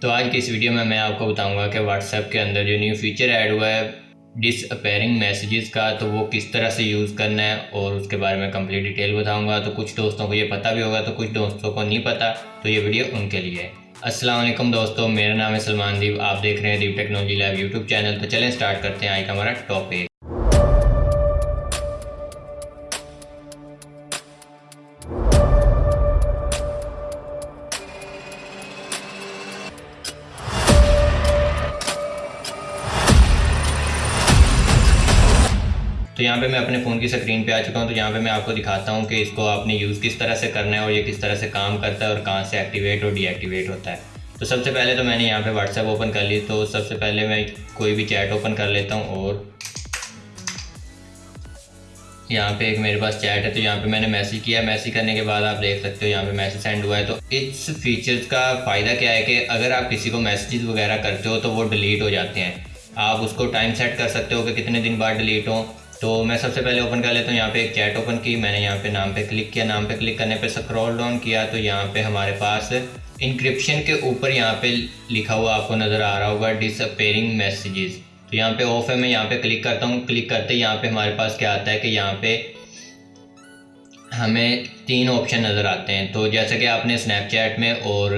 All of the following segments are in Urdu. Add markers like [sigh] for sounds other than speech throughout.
تو آج کی اس ویڈیو میں میں آپ کو بتاؤں گا کہ واٹس ایپ کے اندر جو نیو فیچر ایڈ ہوا ہے ڈس اپیرنگ میسیجز کا، تو وہ کس طرح سے یوز کرنا ہے اور اس کے بارے میں کمپلیٹ ڈیٹیل بتاؤں گا۔ تو کچھ دوستوں کو یہ پتہ بھی ہوگا، تو کچھ دوستوں کو نہیں پتہ تو یہ ویڈیو ان کے لیے ہے۔ السلام علیکم دوستوں میرا نام ہے سلمان دیو آپ دیکھ رہے ہیں Dev technology live YouTube channel. تو چلیں سٹارٹ کرتے ہیں آج کا ہمارا ٹاپک تو یہاں پہ میں اپنے فون کی سکرین پہ آ چکا ہوں، تو یہاں پہ میں آپ کو دکھاتا ہوں کہ اس کو آپ نے یوز کس طرح سے کرنا ہے اور یہ کس طرح سے کام کرتا ہے اور کہاں سے ایکٹیویٹ اور ڈی ایکٹیویٹ ہوتا ہے۔ تو سب سے پہلے تو میں نے یہاں پہ واٹس ایپ اوپن کر لی، تو سب سے پہلے میں کوئی بھی چیٹ اوپن کر لیتا ہوں اور یہاں پہ ایک میرے پاس چیٹ ہے، تو یہاں پہ میں نے میسیج کیا۔ میسیج کرنے کے بعد آپ دیکھ سکتے ہو یہاں پہ میسیج سینڈ ہوا ہے۔ تو اس فیچرز کا فائدہ کیا ہے کہ اگر آپ کسی کو میسیجز وغیرہ کرتے ہو تو وہ ڈیلیٹ ہو جاتے ہیں۔ آپ اس کو ٹائم سیٹ کر سکتے ہو کہ کتنے دن بعد ڈیلیٹ ہوں۔ تو میں سب سے پہلے اوپن کر لیتا ہوں. یہاں پہ ایک چیٹ اوپن کی. میں نے یہاں پہ نام پہ کلک کیا. نام پہ کلک کرنے پہ سکرول ڈاؤن کیا. تو یہاں پہ ہمارے پاس انکرپشن کے اوپر یہاں پہ لکھا ہوا آپ کو نظر آ رہا ہوگا. ڈس اپیرنگ میسیجز تو یہاں پہ آف ہے. میں یہاں پہ کلک کرتا ہوں. کلک کرتے یہاں پہ ہمارے پاس کیا آتا ہے کہ یہاں پہ ہمیں تین آپشن نظر آتے ہیں. تو جیسے کہ آپ نے اسنیپ چیٹ میں اور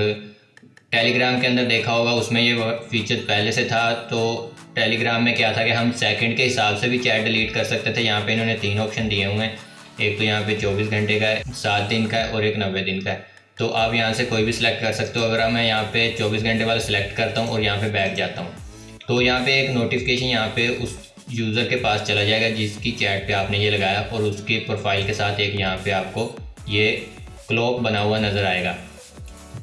ٹیلی گرام کے اندر دیکھا ہوگا، اس میں یہ فیچر پہلے سے تھا۔ تو ٹیلی گرام میں کیا تھا کہ ہم سیکنڈ کے حساب سے بھی چیٹ ڈیلیٹ کر سکتے تھے۔ یہاں پہ انہوں نے تین آپشن دیے ہوئے ہیں۔ ایک تو یہاں پہ چوبیس گھنٹے کا ہے، سات دن کا ہے اور ایک نوے دن کا ہے۔ تو آپ یہاں سے کوئی بھی سلیکٹ کر سکتے ہو۔ اگر میں یہاں پہ چوبیس گھنٹے والا سلیکٹ کرتا ہوں اور یہاں پہ بیک جاتا ہوں۔ تو یہاں پہ ایک نوٹیفکیشن یہاں پہ اس یوزر کے پاس چلا جائے گا، جس کی چیٹ پہ آپ نے یہ لگایا۔ اور اس کی پروفائل کے ساتھ ایک یہاں پہ آپ کو یہ کلوک بنا ہوا نظر آئے گا۔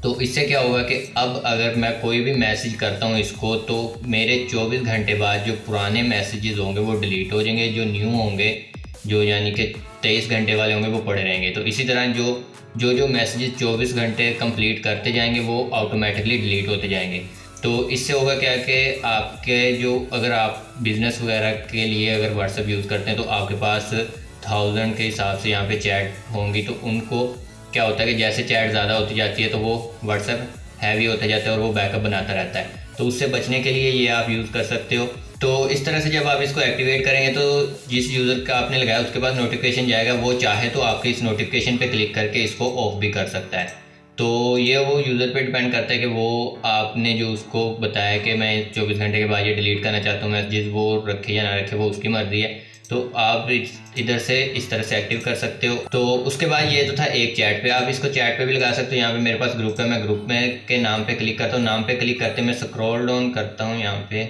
تو اس سے کیا ہوگا کہ اب اگر میں کوئی بھی میسیج کرتا ہوں اس کو، تو میرے چوبیس گھنٹے بعد جو پرانے میسیجز ہوں گے وہ ڈیلیٹ ہو جائیں گے، جو نیو ہوں گے، جو یعنی کہ تیئیس گھنٹے والے ہوں گے، وہ پڑے رہیں گے۔ تو اسی طرح جو جو جو میسیجز چوبیس گھنٹے کمپلیٹ کرتے جائیں گے، وہ آٹومیٹکلی ڈیلیٹ ہوتے جائیں گے۔ تو اس سے ہوگا کیا کہ آپ کے جو، اگر آپ بزنس وغیرہ کے لیے اگر واٹس ایپ یوز کرتے ہیں، تو آپ کے پاس تھاؤزنڈ کے حساب سے یہاں پہ چیٹ ہوں گی۔ تو ان کو کیا ہوتا ہے کہ جیسے چیٹ زیادہ ہوتی جاتی ہے تو وہ واٹس ایپ ہیوی ہوتا جاتا ہے اور وہ بیک اپ بناتا رہتا ہے۔ تو اس سے بچنے کے لیے یہ آپ یوز کر سکتے ہو۔ تو اس طرح سے جب آپ اس کو ایکٹیویٹ کریں گے تو جس یوزر کا آپ نے لگایا اس کے پاس نوٹیفکیشن جائے گا، وہ چاہے تو آپ کی اس نوٹیفکیشن پہ کلک کر کے اس کو آف بھی کر سکتا ہے۔ تو یہ وہ یوزر پہ ڈپینڈ کرتا ہے کہ وہ آپ نے جو اس کو بتایا کہ میں چوبیس گھنٹے کے بعد یہ ڈیلیٹ کرنا چاہتا ہوں میسیجز وہ رکھے یا نہ رکھے وہ اس کی مرضی ہے۔ تو آپ ادھر سے اس طرح سے ایکٹیو کر سکتے ہو۔ تو اس کے بعد یہ تو تھا ایک چیٹ پہ۔ آپ اس کو چیٹ پہ بھی لگا سکتے ہو۔ یہاں پہ میرے پاس گروپ ہے میں گروپ میں کے نام پہ کلک کرتا ہوں۔ نام پہ کلک کرتے میں سکرول ڈاؤن کرتا ہوں یہاں پہ۔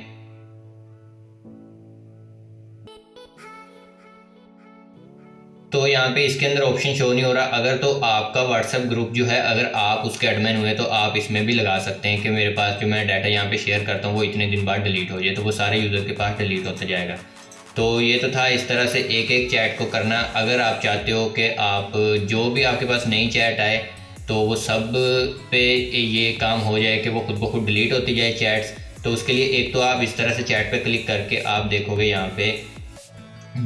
تو یہاں پہ اس کے اندر آپشن شو نہیں ہو رہا۔ اگر تو آپ کا واٹس ایپ گروپ جو ہے، اگر آپ اس کے ایڈمن ہوئے تو آپ اس میں بھی لگا سکتے ہیں کہ میرے پاس جو میں ڈیٹا یہاں پہ شیئر کرتا ہوں، وہ اتنے دن بعد ڈیلیٹ ہو جائے تو وہ سارے یوزر کے پاس ڈیلیٹ ہوتا جائے گا۔ تو یہ تو تھا اس طرح سے ایک ایک چیٹ کو کرنا۔ اگر آپ چاہتے ہو کہ آپ جو بھی آپ کے پاس نئی چیٹ آئے تو وہ سب پہ یہ کام ہو جائے کہ وہ خود بخود ڈیلیٹ ہوتی جائے چیٹس، تو اس کے لیے ایک تو آپ اس طرح سے چیٹ پہ کلک کر کے آپ دیکھو گے یہاں پہ۔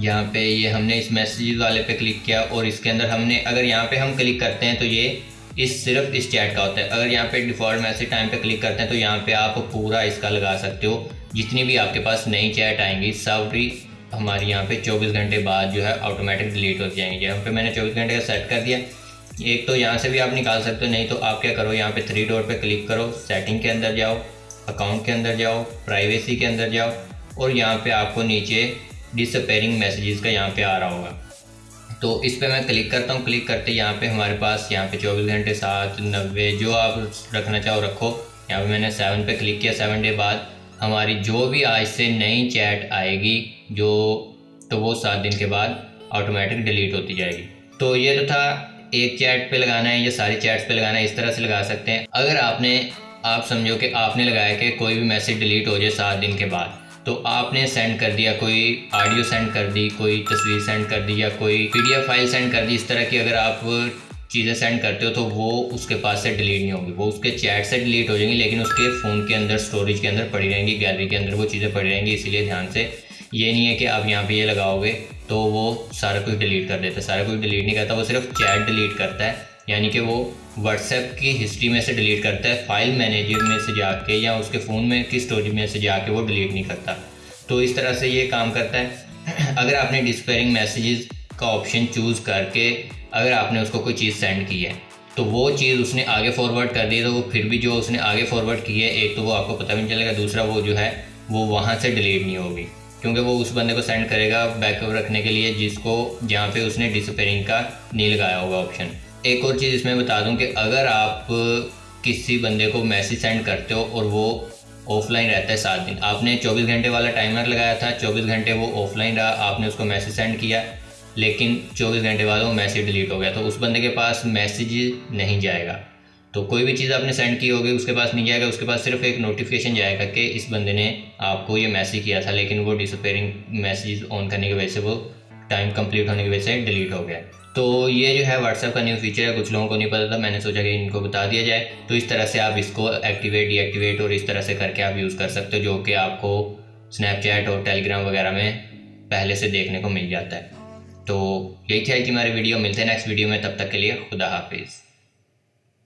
یہاں پہ یہ ہم نے اس میسیجز والے پہ کلک کیا اور اس کے اندر ہم نے، اگر یہاں پہ ہم کلک کرتے ہیں تو یہ اس صرف اس چیٹ کا ہوتا ہے۔ اگر یہاں پہ ڈیفالٹ میسیج ٹائم پہ کلک کرتے ہیں تو یہاں پہ آپ پورا اس کا لگا سکتے ہو۔ جتنی بھی آپ کے پاس نئی چیٹ آئیں گی، سب بھی ہماری یہاں پہ چوبیس گھنٹے بعد جو ہے آٹومیٹک ڈیلیٹ ہو جائیں گے یہاں جی، پہ میں نے چوبیس گھنٹے کا سیٹ کر دیا۔ ایک تو یہاں سے بھی آپ نکال سکتے ہو، نہیں تو آپ کیا کرو، یہاں پہ تھری ڈور پہ کلک کرو۔ سیٹنگ کے اندر جاؤ اکاؤنٹ کے اندر جاؤ پرائیویسی کے اندر جاؤ۔ اور یہاں پہ آپ کو نیچے ڈس اپیرنگ میسیجز کا یہاں پہ آ رہا ہوگا۔ تو اس پہ میں کلک کرتا ہوں۔ کلک کرتے یہاں پہ ہمارے پاس یہاں پہ چوبیس گھنٹے سات نوے جو آپ رکھنا چاہو رکھو۔ یہاں پہ میں نے سیون پہ کلک کیا۔ سیون ڈے بعد ہماری جو بھی آج سے نئی چیٹ آئے گی، جو تو وہ سات دن کے بعد آٹومیٹک ڈیلیٹ ہوتی جائے گی۔ تو یہ تو تھا، ایک چیٹ پہ لگانا ہے یا ساری چیٹس پہ لگانا ہے، اس طرح سے لگا سکتے ہیں۔ اگر آپ نے، آپ سمجھو کہ آپ نے لگایا کہ کوئی بھی میسیج ڈیلیٹ ہو جائے سات دن کے بعد، تو آپ نے سینڈ کر دیا، کوئی آڈیو سینڈ کر دی، کوئی تصویر سینڈ کر دی یا کوئی P D F file send کر دی، اس طرح کی اگر آپ چیزیں سینڈ کرتے ہو تو وہ اس کے پاس سے ڈیلیٹ نہیں ہوگی وہ اس کے چیٹ سے ڈیلیٹ ہو جائیں گی، لیکن اس کے فون کے اندر اسٹوریج کے اندر پڑی رہیں گی، گیلری کے اندر وہ چیزیں پڑی رہیں گی، اسی لیے دھیان سے۔ یہ نہیں ہے کہ آپ یہاں پہ یہ لگاؤ گے تو وہ سارا کچھ ڈیلیٹ کر دیتا ہے۔ سارا کچھ ڈیلیٹ نہیں کرتا، وہ صرف چیٹ ڈیلیٹ کرتا ہے۔ یعنی کہ وہ واٹس ایپ کی ہسٹری میں سے ڈیلیٹ کرتا ہے، فائل مینیجر میں سے جا کے یا اس کے فون میں کی اسٹوریج میں سے جا کے وہ ڈیلیٹ نہیں کرتا۔ تو اس طرح سے یہ کام کرتا ہے۔ [clears throat] اگر آپ نے ڈسپیئرنگ میسیجز کا آپشن چوز کر کے اگر آپ نے اس کو کوئی چیز سینڈ کی ہے، تو وہ چیز اس نے آگے فارورڈ کر دی، تو وہ پھر بھی جو اس نے آگے فارورڈ کی ہے، ایک تو وہ آپ کو پتہ بھی نہیں چلے گا، دوسرا وہ جو ہے، وہ وہاں سے ڈیلیٹ نہیں ہوگی۔ کیونکہ وہ اس بندے کو سینڈ کرے گا بیک اپ رکھنے کے لیے، جس کو جہاں پہ اس نے ڈسپیئرنگ کا نہیں لگایا ہوگا آپشن ایک اور چیز اس میں بتا دوں کہ اگر آپ کسی بندے کو میسیج سینڈ کرتے ہو اور وہ آف لائن رہتا ہے سات دن، آپ نے چوبیس گھنٹے والا ٹائمر لگایا تھا، چوبیس گھنٹے وہ آف لائن رہا، آپ نے اس کو میسیج سینڈ کیا۔ لیکن چوبیس گھنٹے بعد وہ میسیج ڈیلیٹ ہو گیا تو اس بندے کے پاس میسیج نہیں جائے گا۔ تو کوئی بھی چیز آپ نے سینڈ کی ہوگی، اس کے پاس نہیں جائے گا، اس کے پاس صرف ایک نوٹیفیکیشن جائے گا کہ اس بندے نے آپ کو یہ میسیج کیا تھا، لیکن وہ ڈسپیئرنگ میسیج آن کرنے کی وجہ سے وہ ٹائم کمپلیٹ ہونے کی وجہ سے ڈیلیٹ ہو گیا۔ تو یہ جو ہے واٹس ایپ کا نیو فیچر ہے، کچھ لوگوں کو نہیں پتا تھا، میں نے سوچا کہ ان کو بتا دیا جائے۔ تو اس طرح سے آپ اس کو ایکٹیویٹ ڈی ایکٹیویٹ اور اس طرح سے کر کے آپ یوز کر سکتے ہو، جو کہ آپ کو اسنیپ چیٹ اور ٹیلی گرام وغیرہ میں پہلے سے دیکھنے کو مل جاتا ہے۔ تو یہی تھی آج کی ہماری ویڈیو ملتے ہیں نیکسٹ ویڈیو میں. تب تک کے لیے خدا حافظ.